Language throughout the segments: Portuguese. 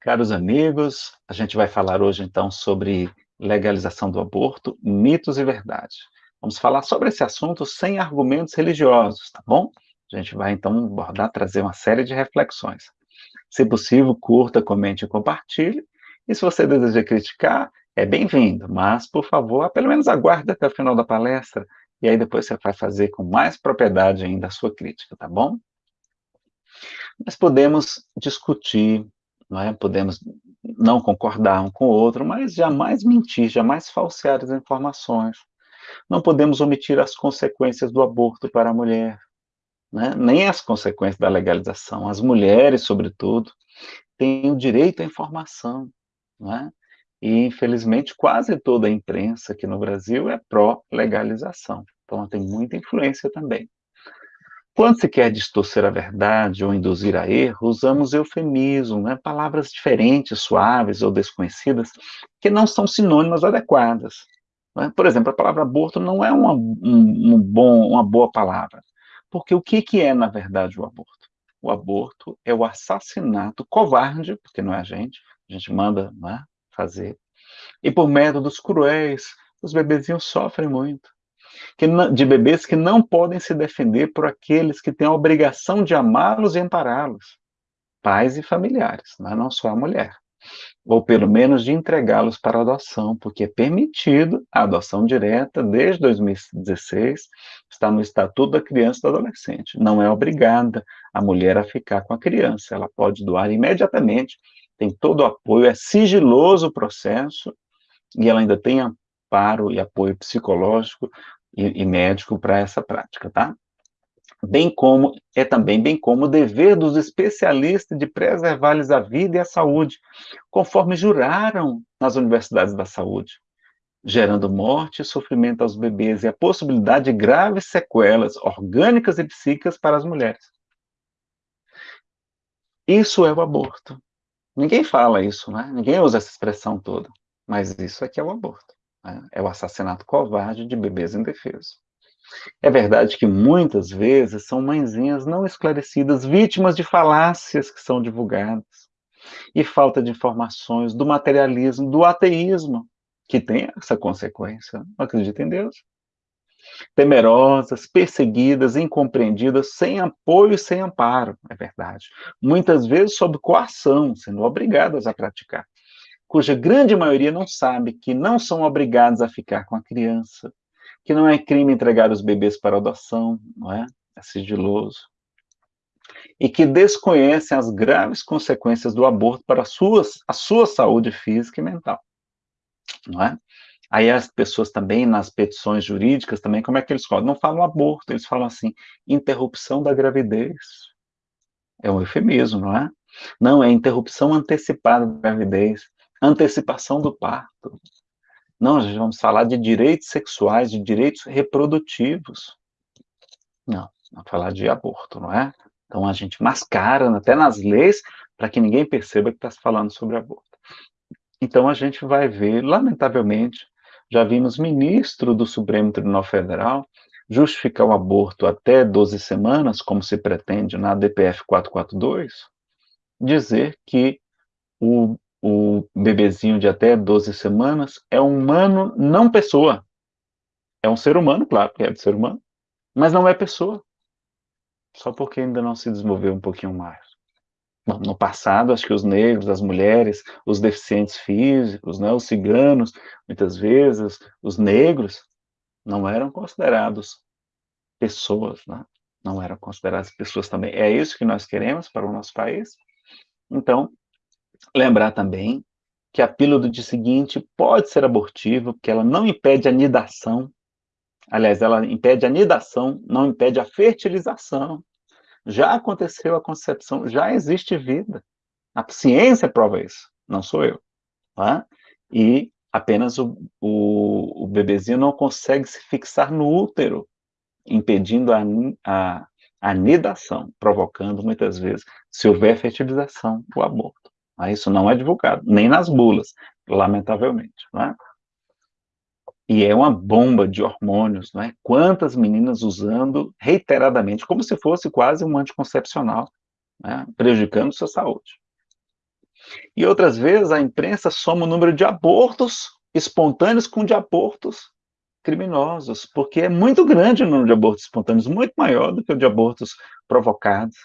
Caros amigos, a gente vai falar hoje então sobre legalização do aborto, mitos e verdade. Vamos falar sobre esse assunto sem argumentos religiosos, tá bom? A gente vai então abordar, trazer uma série de reflexões. Se possível, curta, comente e compartilhe. E se você deseja criticar, é bem-vindo, mas, por favor, pelo menos aguarde até o final da palestra, e aí depois você vai fazer com mais propriedade ainda a sua crítica, tá bom? Nós podemos discutir, não é? podemos não concordar um com o outro, mas jamais mentir, jamais falsear as informações. Não podemos omitir as consequências do aborto para a mulher, né? nem as consequências da legalização. As mulheres, sobretudo, têm o direito à informação, é? E, infelizmente, quase toda a imprensa aqui no Brasil é pró-legalização. Então, ela tem muita influência também. Quando se quer distorcer a verdade ou induzir a erro, usamos eufemismo, né? palavras diferentes, suaves ou desconhecidas, que não são sinônimas adequadas. Né? Por exemplo, a palavra aborto não é uma, um, um bom, uma boa palavra, porque o que, que é, na verdade, o aborto? O aborto é o assassinato covarde, porque não é a gente, a gente manda né, fazer, e por métodos cruéis, os bebezinhos sofrem muito que, de bebês que não podem se defender por aqueles que têm a obrigação de amá-los e ampará-los, pais e familiares, não, só a mulher. Ou pelo menos de entregá-los para adoção, porque é permitido a adoção direta desde 2016, está no Estatuto da Criança e do Adolescente. Não é obrigada a mulher a ficar com a criança, ela pode doar imediatamente, tem todo o apoio, é sigiloso o processo, e ela ainda tem amparo e apoio psicológico e, e médico para essa prática, tá? Bem como, é também bem como o dever dos especialistas de preservar-lhes a vida e a saúde, conforme juraram nas universidades da saúde, gerando morte e sofrimento aos bebês e a possibilidade de graves sequelas orgânicas e psíquicas para as mulheres. Isso é o aborto. Ninguém fala isso, né? Ninguém usa essa expressão toda, mas isso aqui é o aborto. Né? É o assassinato covarde de bebês indefesos. É verdade que muitas vezes são mãezinhas não esclarecidas, vítimas de falácias que são divulgadas, e falta de informações, do materialismo, do ateísmo, que tem essa consequência, não acredita em Deus. Temerosas, perseguidas, incompreendidas, sem apoio e sem amparo, é verdade. Muitas vezes sob coação, sendo obrigadas a praticar cuja grande maioria não sabe que não são obrigados a ficar com a criança, que não é crime entregar os bebês para adoção, não é? É sigiloso. E que desconhecem as graves consequências do aborto para a sua, a sua saúde física e mental, não é? Aí as pessoas também, nas petições jurídicas, também, como é que eles falam? Não falam aborto, eles falam assim, interrupção da gravidez. É um eufemismo, não é? Não, é interrupção antecipada da gravidez antecipação do parto. Não, gente vamos falar de direitos sexuais, de direitos reprodutivos. Não, vamos falar de aborto, não é? Então a gente mascara até nas leis para que ninguém perceba que está se falando sobre aborto. Então a gente vai ver, lamentavelmente, já vimos ministro do Supremo Tribunal Federal justificar o aborto até 12 semanas, como se pretende na DPF 442, dizer que o o bebezinho de até 12 semanas, é um humano, não pessoa. É um ser humano, claro, porque é de ser humano, mas não é pessoa. Só porque ainda não se desenvolveu um pouquinho mais. Bom, no passado, acho que os negros, as mulheres, os deficientes físicos, né, os ciganos, muitas vezes, os negros, não eram considerados pessoas, né? não eram consideradas pessoas também. É isso que nós queremos para o nosso país? Então, Lembrar também que a pílula do dia seguinte pode ser abortiva, porque ela não impede a nidação. Aliás, ela impede a nidação, não impede a fertilização. Já aconteceu a concepção, já existe vida. A ciência prova isso, não sou eu. Tá? E apenas o, o, o, bebezinho não consegue se fixar no útero, impedindo a, a, a nidação, provocando muitas vezes, se houver fertilização, o aborto. Isso não é divulgado, nem nas bulas, lamentavelmente. Né? E é uma bomba de hormônios, não é? Quantas meninas usando reiteradamente, como se fosse quase um anticoncepcional, né? prejudicando sua saúde. E outras vezes a imprensa soma o número de abortos espontâneos com de abortos criminosos, porque é muito grande o número de abortos espontâneos, muito maior do que o de abortos provocados,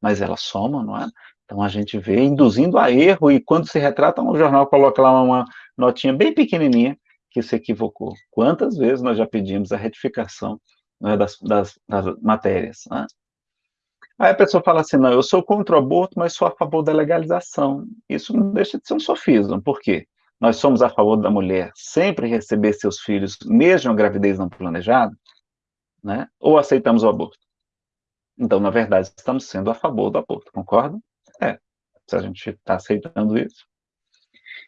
mas ela soma, não é? Então a gente vê induzindo a erro e quando se retrata, o jornal coloca lá uma notinha bem pequenininha que se equivocou. Quantas vezes nós já pedimos a retificação né, das, das, das, matérias? Né? Aí a pessoa fala assim, não, eu sou contra o aborto, mas sou a favor da legalização. Isso não deixa de ser um sofismo, por quê? Nós somos a favor da mulher sempre receber seus filhos, mesmo a gravidez não planejada, né? ou aceitamos o aborto? Então, na verdade, estamos sendo a favor do aborto, concorda? Se a gente está aceitando isso.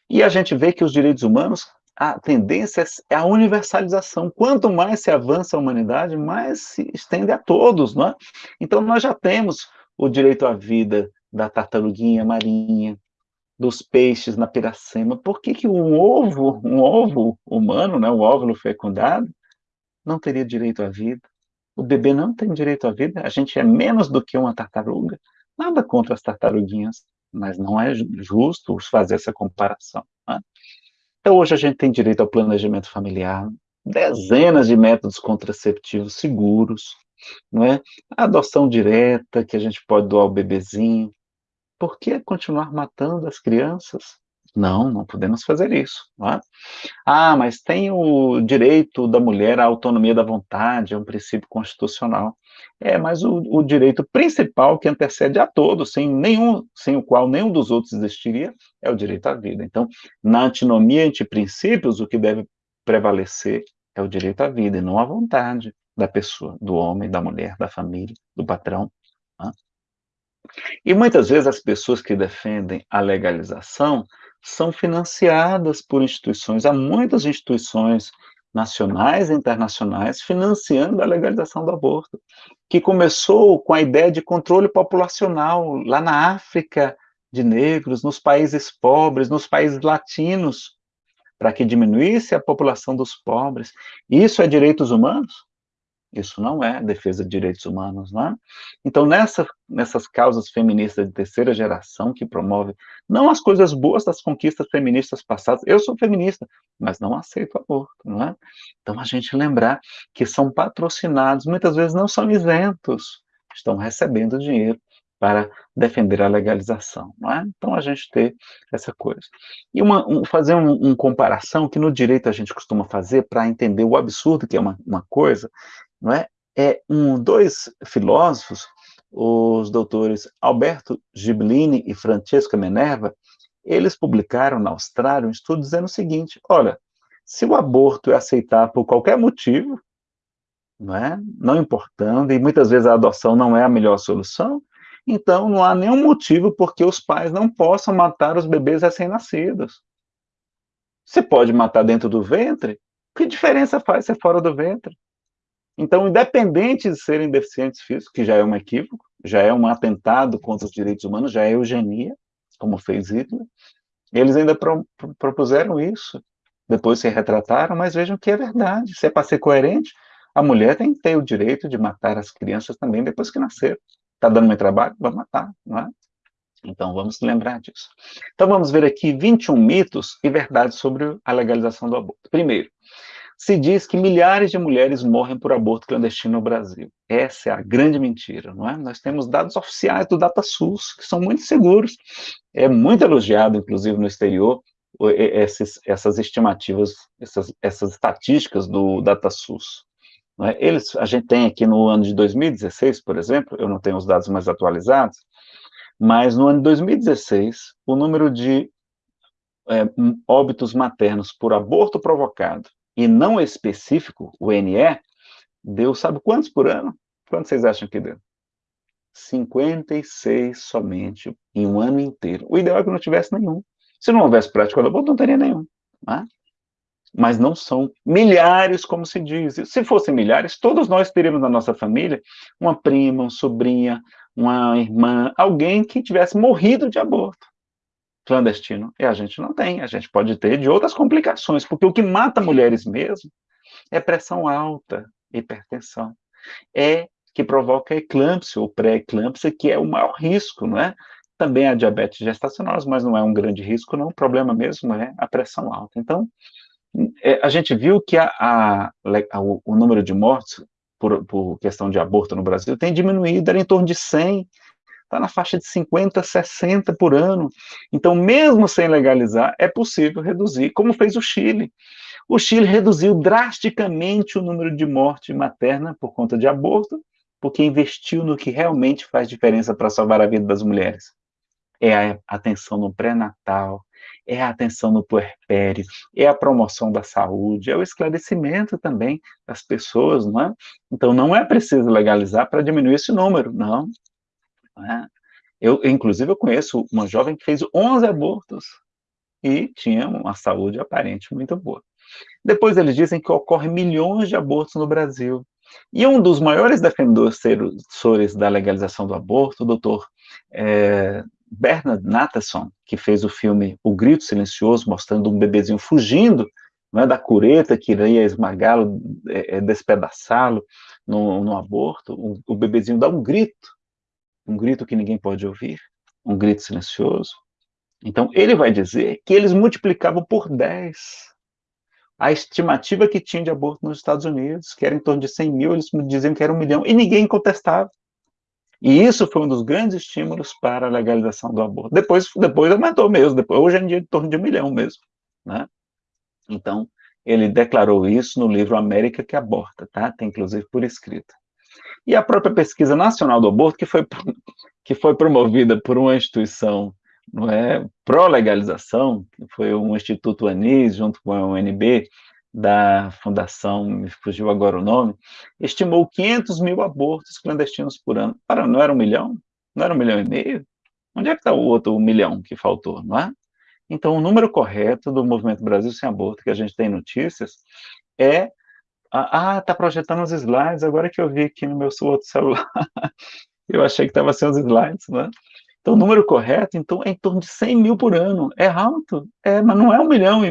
E a gente vê que os direitos humanos, a tendência é a universalização. Quanto mais se avança a humanidade, mais se estende a todos, não é? Então, nós já temos o direito à vida da tartaruguinha marinha, dos peixes na piracema. Por que, que um ovo, um ovo humano, né, um óvulo fecundado, não teria direito à vida? O bebê não tem direito à vida, a gente é menos do que uma tartaruga. Nada contra as tartaruguinhas, mas não é justo fazer essa comparação. Né? Então, hoje a gente tem direito ao planejamento familiar, dezenas de métodos contraceptivos seguros, não é? A adoção direta, que a gente pode doar o bebezinho. Por que continuar matando as crianças? Não, não podemos fazer isso. É? Ah, mas tem o direito da mulher à autonomia da vontade, é um princípio constitucional. É, mas o, o, direito principal que antecede a todos, sem nenhum, sem o qual nenhum dos outros existiria, é o direito à vida. Então, na antinomia entre princípios, o que deve prevalecer é o direito à vida e não a vontade da pessoa, do homem, da mulher, da família, do patrão. Né? E muitas vezes as pessoas que defendem a legalização são financiadas por instituições, há muitas instituições nacionais e internacionais financiando a legalização do aborto, que começou com a ideia de controle populacional lá na África de negros, nos países pobres, nos países latinos, para que diminuísse a população dos pobres. Isso é direitos humanos? Isso não é defesa de direitos humanos, não é? Então, nessa, nessas causas feministas de terceira geração que promove não as coisas boas das conquistas feministas passadas, eu sou feminista, mas não aceito aborto, não é? Então, a gente lembrar que são patrocinados, muitas vezes não são isentos, estão recebendo dinheiro para defender a legalização, não é? Então, a gente ter essa coisa. E uma, um, fazer uma um comparação que no direito a gente costuma fazer para entender o absurdo que é uma, uma coisa, não é? É um, dois filósofos, os doutores Alberto Giblini e Francesca Minerva, eles publicaram na Austrália um estudo dizendo o seguinte, olha, se o aborto é aceitável por qualquer motivo, não é? Não importando, e muitas vezes a adoção não é a melhor solução, então não há nenhum motivo porque os pais não possam matar os bebês recém-nascidos. Você pode matar dentro do ventre, que diferença faz ser fora do ventre? Então, independente de serem deficientes físicos, que já é um equívoco, já é um atentado contra os direitos humanos, já é eugenia, como fez Hitler, eles ainda pro, propuseram isso. Depois se retrataram, mas vejam que é verdade. Se é para ser coerente, a mulher tem que ter o direito de matar as crianças também depois que nasceram. Está dando muito trabalho? Vai matar, não é? Então, vamos lembrar disso. Então, vamos ver aqui 21 mitos e verdades sobre a legalização do aborto. Primeiro, se diz que milhares de mulheres morrem por aborto clandestino no Brasil. Essa é a grande mentira, não é? Nós temos dados oficiais do DataSUS, que são muito seguros. É muito elogiado, inclusive, no exterior, esses, essas estimativas, essas, essas estatísticas do DataSUS. É? Eles, a gente tem aqui no ano de 2016, por exemplo, eu não tenho os dados mais atualizados, mas no ano de 2016, o número de é, óbitos maternos por aborto provocado e não específico, o NE, deu sabe quantos por ano? Quantos vocês acham que deu? 56 somente em um ano inteiro. O ideal é que não tivesse nenhum. Se não houvesse prática do aborto, não teria nenhum. Né? Mas não são milhares, como se diz. Se fossem milhares, todos nós teríamos na nossa família uma prima, uma sobrinha, uma irmã, alguém que tivesse morrido de aborto clandestino. E a gente não tem, a gente pode ter de outras complicações, porque o que mata mulheres mesmo é pressão alta, hipertensão. É que provoca eclâmpsia ou pré-eclâmpsia, que é o maior risco, não é? também há diabetes gestacional, mas não é um grande risco não, o problema mesmo é a pressão alta. Então, é, a gente viu que a, a, a, o número de mortes por, por, questão de aborto no Brasil tem diminuído, era em torno de 100, está na faixa de 50, 60 por ano. Então, mesmo sem legalizar, é possível reduzir, como fez o Chile. O Chile reduziu drasticamente o número de morte materna por conta de aborto, porque investiu no que realmente faz diferença para salvar a vida das mulheres. É a atenção no pré-natal, é a atenção no puerpério, é a promoção da saúde, é o esclarecimento também das pessoas, não é? Então, não é preciso legalizar para diminuir esse número, não. Não é? Eu, inclusive, eu conheço uma jovem que fez 11 abortos e tinha uma saúde aparente muito boa. Depois eles dizem que ocorre milhões de abortos no Brasil. E um dos maiores defensores da legalização do aborto, o doutor é, Bernard Nathanson, que fez o filme O Grito Silencioso, mostrando um bebezinho fugindo é, da cureta que iria esmagá-lo, é, é, despedaçá-lo no, no, aborto, o, o bebezinho dá um grito, um grito que ninguém pode ouvir, um grito silencioso. Então, ele vai dizer que eles multiplicavam por 10 a estimativa que tinha de aborto nos Estados Unidos, que era em torno de 100 mil, eles diziam que era um milhão, e ninguém contestava. E isso foi um dos grandes estímulos para a legalização do aborto. Depois, depois aumentou mesmo, depois, hoje em dia é em torno de um milhão mesmo. Né? Então, ele declarou isso no livro América que Aborta, tá? tem inclusive por escrito. E a própria pesquisa nacional do aborto, que foi, que foi promovida por uma instituição não é, pró-legalização, que foi um Instituto Anis, junto com a UNB, da fundação, me fugiu agora o nome, estimou 500 mil abortos clandestinos por ano. Para, não era um milhão? Não era um milhão e meio? Onde é que está o outro milhão que faltou, não é? Então, o número correto do Movimento Brasil Sem Aborto, que a gente tem notícias, é... Ah, está projetando os slides, agora que eu vi aqui no meu outro celular. eu achei que estava sem os slides, não é? Então, o número correto então, é em torno de 100 mil por ano. É alto? É, mas não é um milhão.